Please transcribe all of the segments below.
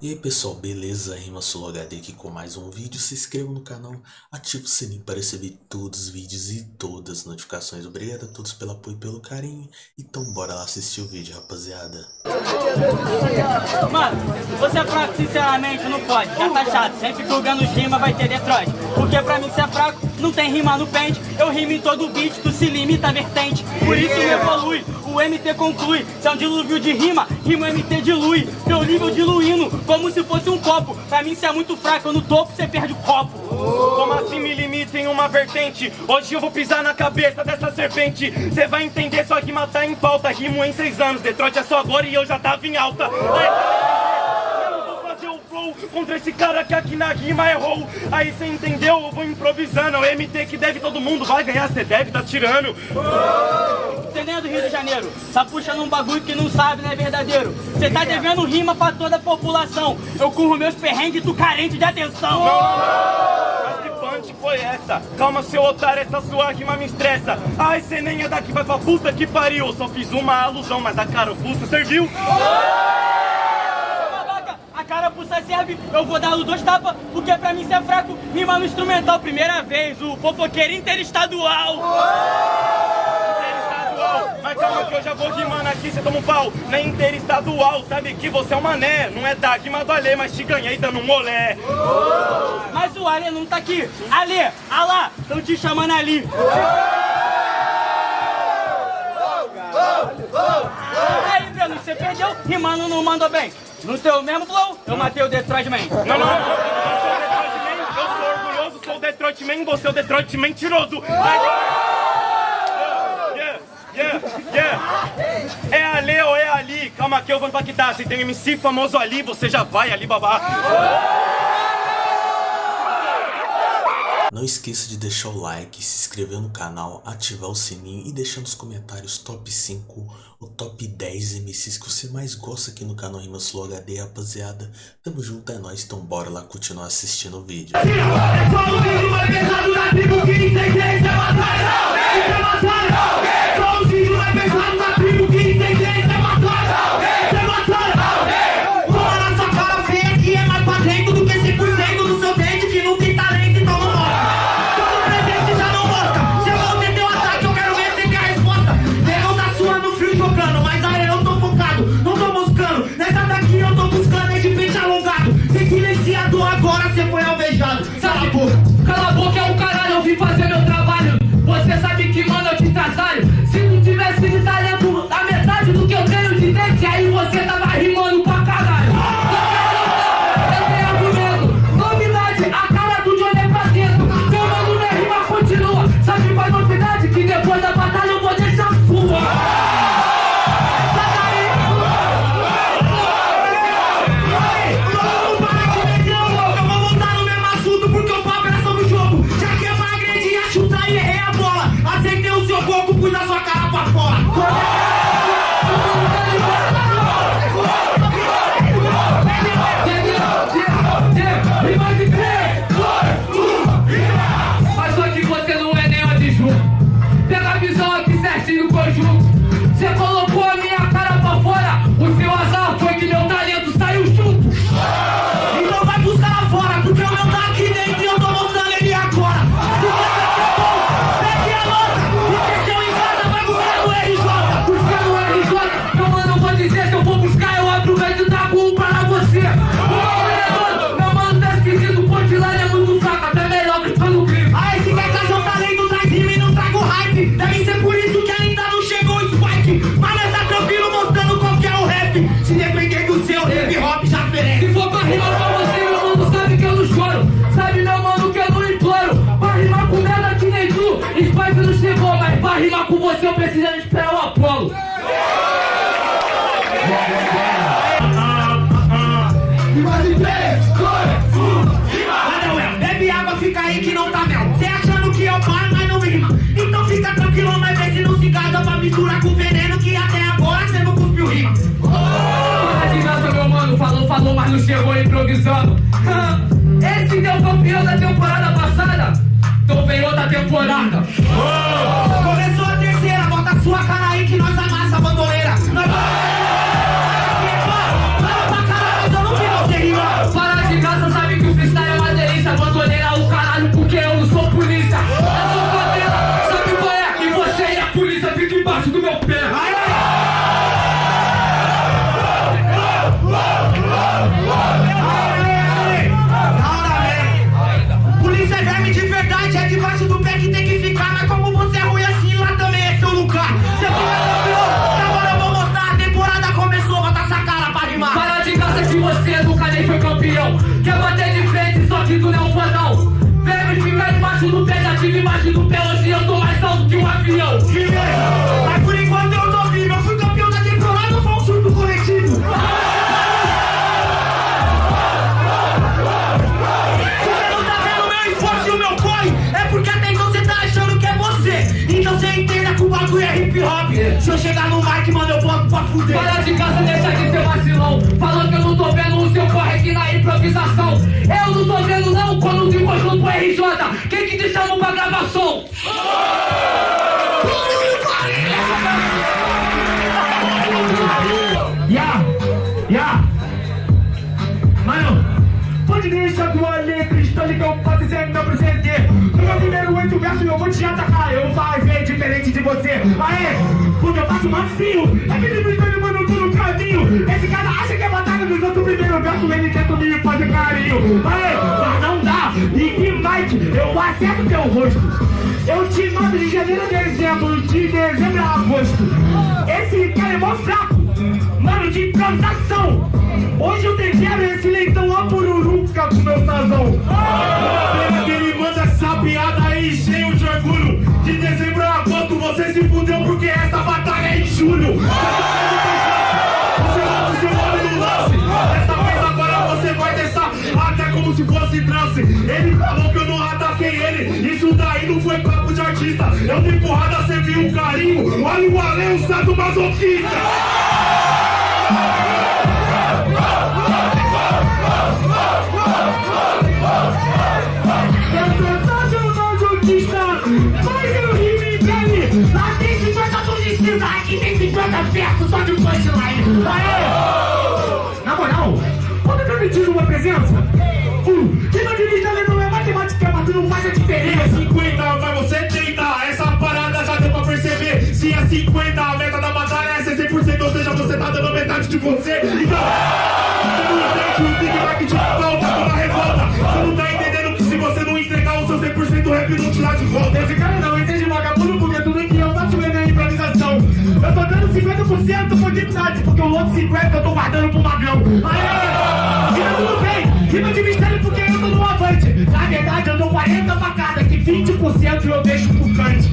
E aí pessoal, beleza? Rima HD aqui com mais um vídeo. Se inscreva no canal, ative o sininho para receber todos os vídeos e todas as notificações. Obrigado a todos pelo apoio e pelo carinho. Então bora lá assistir o vídeo, rapaziada. Mano, você é fraco, sinceramente, não pode. Já tá chato, sempre que o Ganos rima vai ter Detroit. Porque pra mim, você é fraco, não tem rima no pente. Eu rimo em todo beat, tu se limita a vertente. Por isso me evolui, o MT conclui. Se é um dilúvio de rima, rima MT dilui. Teu nível diluindo como se fosse um copo. Pra mim, você é muito fraco, no topo você perde o copo. Como assim me limita em uma vertente? Hoje eu vou pisar na cabeça dessa serpente. Cê vai entender, só que matar em falta. Rimo em seis anos, Detroit é só agora e eu já tava em alta. Eu vou fazer flow contra esse cara que aqui na rima errou. Aí cê entendeu? Eu vou improvisando. É o MT que deve todo mundo vai ganhar, cê deve tá tirando. Você nem é do Rio de Janeiro, tá puxando um bagulho que não sabe, não é verdadeiro. Você tá devendo rima pra toda a população. Eu curro meus perrengues, tu carente de atenção. Mas que punch foi essa? Calma, seu otário, essa sua rima me estressa. Ai, cê nem é daqui, vai pra puta que pariu. Só fiz uma alusão, mas a carapuça serviu. Babaca, A carapuça serve, eu vou dar os dois tapas, porque pra mim cê é fraco. Rima no instrumental, primeira vez, o fofoqueiro interestadual. Mas calma que eu já vou rimando aqui, cê toma um pau. Na interestadual, sabe que você é um mané. Não é da do Alê, mas te ganhei dando um olé. Mas o Ale não tá aqui. Ale, alá, tão te chamando ali. Aí, Breno, você perdeu, rimando não mandou bem. No teu mesmo flow, eu matei o Detroit Man. Não, não, não, eu sou Detroit Man, eu sou orgulhoso, sou o Detroit Man, você é o Detroit mentiroso. Yeah, yeah, yeah. É Ali ou é Ali? Calma que eu vou impactar. Se tem MC famoso ali, você já vai ali babar. Não esqueça de deixar o like, se inscrever no canal, ativar o sininho e deixar nos comentários top 5 ou top 10 MCs que você mais gosta aqui no canal Rimas Flow HD, rapaziada. Tamo junto, é nóis, então bora lá continuar assistindo o vídeo. Cara improvisando. Esse deu campeão da temporada passada, vem outra temporada. Começou Ya, ya. Mano, pode deixar tua letra, estou ligado pra dizer meu presente. No meu primeiro oito versos eu vou te atacar, eu vou fazer diferente de você. Aê, porque eu faço macio, é que ele me mano, eu tô no caminho. Esse cara acha que é batalha dos outros primeiro verso, ele tenta me fazer carinho. Aê, eu acerto teu rosto. Eu te mando de janeiro a dezembro, de dezembro a agosto. Esse cara é mó fraco, mano, de improvisação. Hoje eu tempero esse leitão a pururuca com meu sazão. Eu de porrada você viu um carinho. Olha o além, o santo masoquista. Lá tem 50 publicistas, aqui tem 50 versos só de punchline. Aê! Na moral, pode permitir uma presença? Uh, quem não dirige ali não é matemática, mas não faz a diferença. 50, mas você tenta, Se é 50, a meta da batalha é ser 100%, ou seja, você tá dando metade de você. Então, entende o Big Mac de falta, tô na revolta. Você não tá entendendo que se você não entregar o seu 100%, o rap não te dá de volta. Esse cara não entende vagabundo, porque tudo que eu faço é na improvisação. Eu tô dando 50% por dignidade, porque o outro 50% eu tô guardando pro magrão. Aê! Fica tudo bem, rima de mistério porque eu tô no avante. Na verdade, eu dou 40 facadas, que 20% eu deixo pro cante.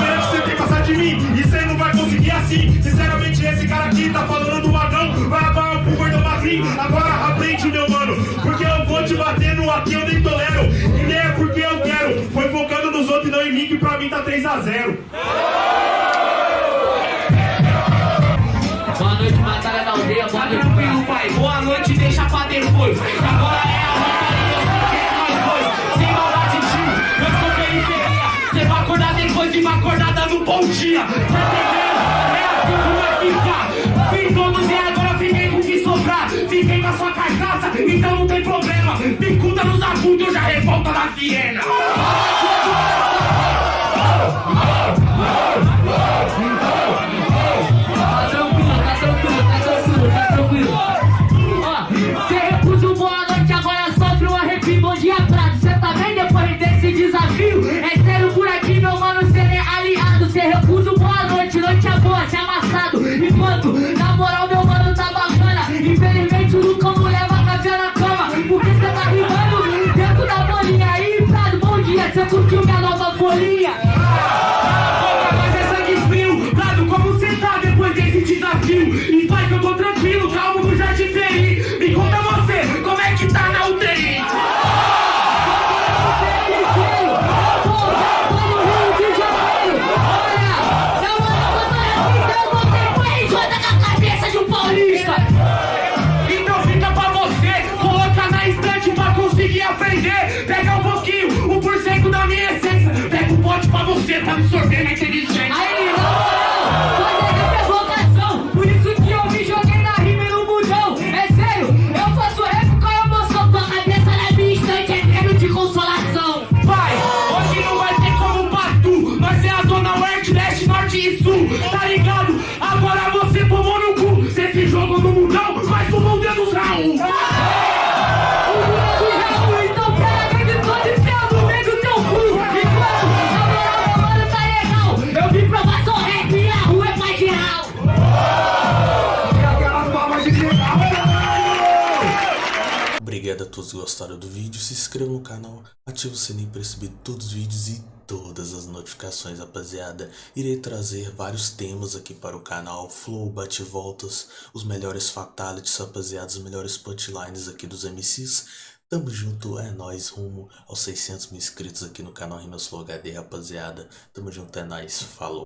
É que você tem de mim, e você não vai conseguir assim. Sinceramente, esse cara aqui tá falando do magrão, vai acabar pro gordão magrinho. Agora aprende, meu mano, porque eu vou te bater no aqui, eu nem tolero. E nem é porque eu quero, foi focando nos outros e não em mim, que pra mim tá 3x0. Boa noite, batalha da aldeia. Boa noite, pai. Boa noite, deixa pra depois. Bom dia. Tá entendendo? É assim que vai ficar. Fiz todos e agora fiquei com o que sobrar. Fiquei com a sua carcaça, então não tem problema. Picuda nos agudos, eu já revolta da Viena. Pra você, pra absorver na inteligência. Aí, é vocação, por isso que eu me joguei na rima e no mundão. É sério, eu faço rap com a emoção, com a cabeça na minha estante, é treino de consolação. Vai, hoje não vai ter como patu, nós é a zona oeste, leste, norte e sul, tá ligado? Agora você tomou no cu, cê se jogou no mundão, mas tomou o dedo Raul. Todos gostaram do vídeo? Se inscreva no canal, ative o sininho para receber todos os vídeos e todas as notificações, rapaziada. Irei trazer vários temas aqui para o canal, flow, bate-voltas, os melhores fatalities, rapaziada, os melhores punchlines aqui dos MCs. Tamo junto, é nóis, rumo aos 600 mil inscritos aqui no canal Rimas Flow HD, rapaziada. Tamo junto, é nóis, falou.